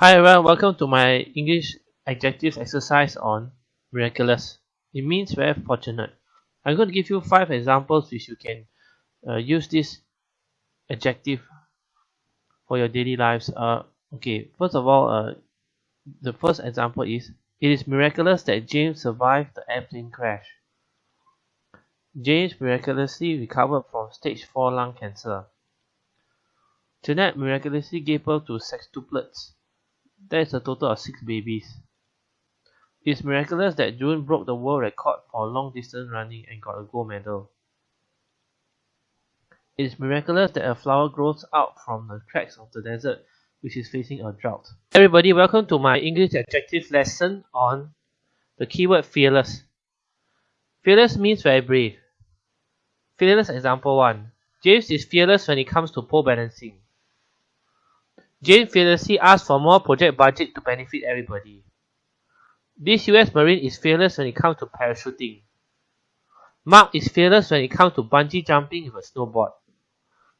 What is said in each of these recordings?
Hi everyone, welcome to my English adjectives exercise on miraculous. It means very fortunate. I'm going to give you five examples which you can uh, use this adjective for your daily lives. Uh, okay, first of all, uh, the first example is It is miraculous that James survived the airplane crash. James miraculously recovered from stage 4 lung cancer. Jeanette miraculously gave birth to sextuplets. That is a total of 6 babies. It's miraculous that June broke the world record for long distance running and got a gold medal. It is miraculous that a flower grows out from the cracks of the desert which is facing a drought. Everybody, welcome to my English adjective lesson on the keyword fearless. Fearless means very brave. Fearless example 1. James is fearless when it comes to pole balancing. James fearlessly asked for more project budget to benefit everybody. This US Marine is fearless when it comes to parachuting. Mark is fearless when it comes to bungee jumping with a snowboard.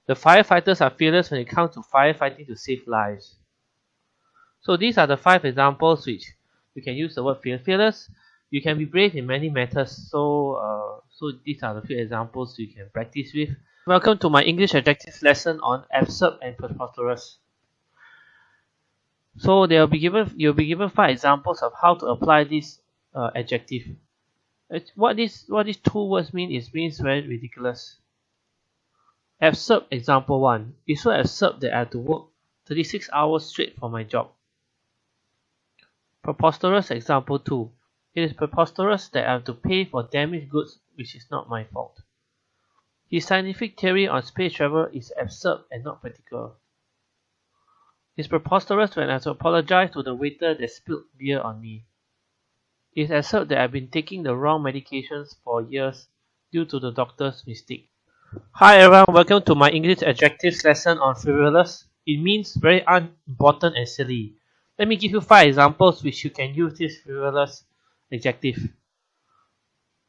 The firefighters are fearless when it comes to firefighting to save lives. So these are the five examples which you can use the word fear. Fearless, you can be brave in many matters. So, uh, so these are the few examples you can practice with. Welcome to my English adjectives lesson on absurd and preposterous. So they'll be given you'll be given five examples of how to apply this uh, adjective. What this what these two words mean is means very ridiculous. Absurd example one. It's so absurd that I have to work 36 hours straight for my job. Preposterous example 2. It is preposterous that I have to pay for damaged goods which is not my fault. His scientific theory on space travel is absurd and not practical. It's preposterous when I have to apologize to the waiter that spilled beer on me. It's absurd that I've been taking the wrong medications for years due to the doctor's mistake. Hi everyone, welcome to my English adjectives lesson on frivolous. It means very unimportant and silly. Let me give you five examples which you can use this frivolous adjective.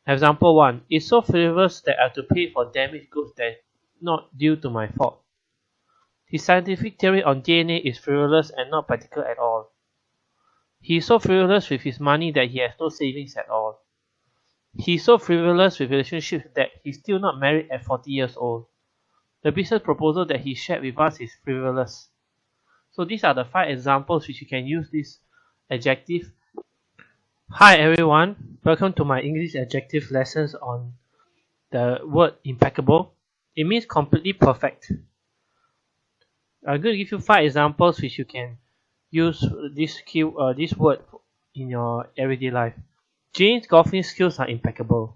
Example 1. It's so frivolous that I have to pay for damaged goods that not due to my fault. His scientific theory on DNA is frivolous and not practical at all. He is so frivolous with his money that he has no savings at all. He is so frivolous with relationships that he's still not married at 40 years old. The business proposal that he shared with us is frivolous. So these are the five examples which you can use this adjective. Hi everyone, welcome to my English adjective lessons on the word impeccable. It means completely perfect. I'm going to give you five examples which you can use this key uh, this word in your everyday life. Jane's golfing skills are impeccable.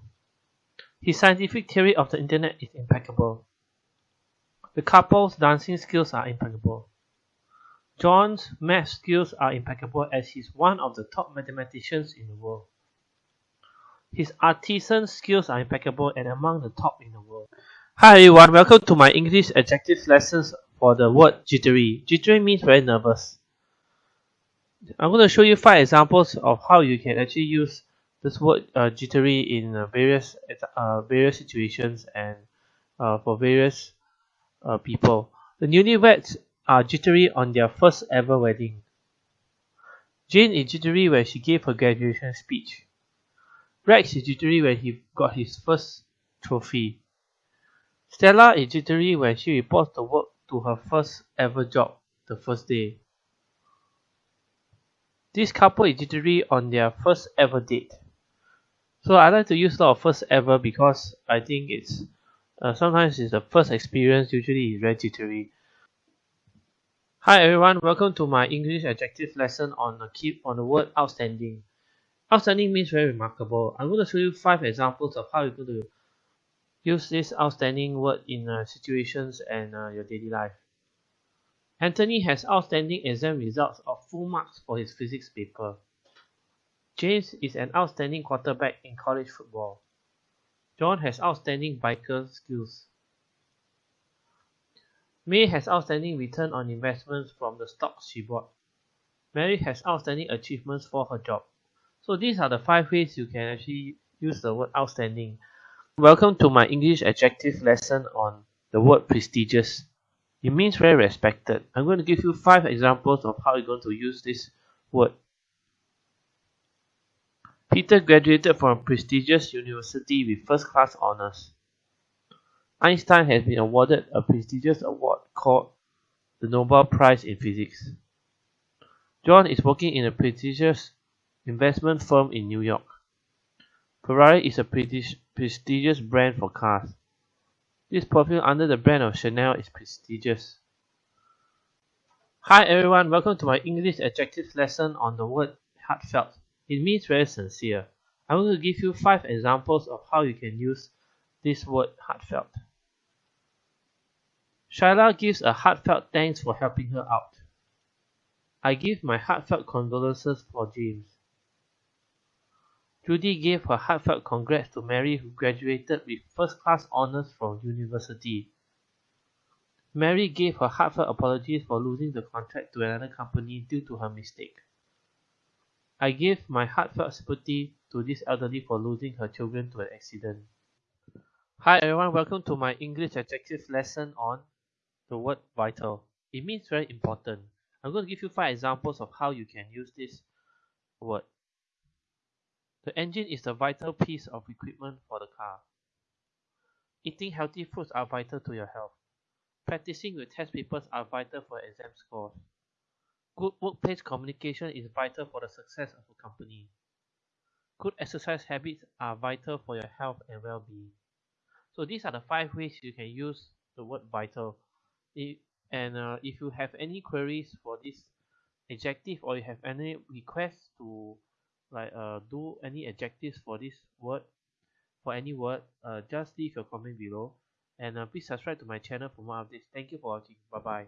His scientific theory of the internet is impeccable. The couple's dancing skills are impeccable. John's math skills are impeccable as he's one of the top mathematicians in the world. His artisan skills are impeccable and among the top in the world. Hi everyone, welcome to my English adjectives lessons for the word jittery. Jittery means very nervous. I'm going to show you five examples of how you can actually use this word uh, jittery in uh, various uh, various situations and uh, for various uh, people. The newlyweds are jittery on their first ever wedding. Jane is jittery when she gave her graduation speech. Rex is jittery when he got his first trophy. Stella is jittery when she reports the work to her first ever job the first day. This couple is jittery on their first ever date. So I like to use a lot of first ever because I think it's uh, sometimes it's the first experience usually is very jittery. Hi everyone, welcome to my English adjective lesson on the keep on the word outstanding. Outstanding means very remarkable. I'm going to show you five examples of how you're going to use this outstanding word in uh, situations and uh, your daily life. Anthony has outstanding exam results of full marks for his physics paper. James is an outstanding quarterback in college football. John has outstanding biker skills. May has outstanding return on investments from the stocks she bought. Mary has outstanding achievements for her job. So these are the five ways you can actually use the word outstanding. Welcome to my English adjective lesson on the word prestigious. It means very respected. I'm going to give you five examples of how you're going to use this word. Peter graduated from a prestigious university with first class honors. Einstein has been awarded a prestigious award called the Nobel Prize in Physics. John is working in a prestigious investment firm in New York. Ferrari is a prestigious brand for cars. This perfume under the brand of Chanel is prestigious. Hi everyone, welcome to my English adjectives lesson on the word heartfelt. It means very sincere. I'm going to give you 5 examples of how you can use this word heartfelt. Shyla gives a heartfelt thanks for helping her out. I give my heartfelt condolences for James. Judy gave her heartfelt congrats to Mary who graduated with first-class honors from university. Mary gave her heartfelt apologies for losing the contract to another company due to her mistake. I give my heartfelt sympathy to this elderly for losing her children to an accident. Hi everyone, welcome to my English adjective lesson on the word vital. It means very important. I'm going to give you five examples of how you can use this word. The engine is a vital piece of equipment for the car. Eating healthy foods are vital to your health. Practicing with test papers are vital for exam scores. Good workplace communication is vital for the success of a company. Good exercise habits are vital for your health and well-being. So these are the five ways you can use the word vital. and uh, if you have any queries for this adjective or you have any requests to like uh do any adjectives for this word for any word uh just leave your comment below. And uh, please subscribe to my channel for more updates. Thank you for watching. Bye bye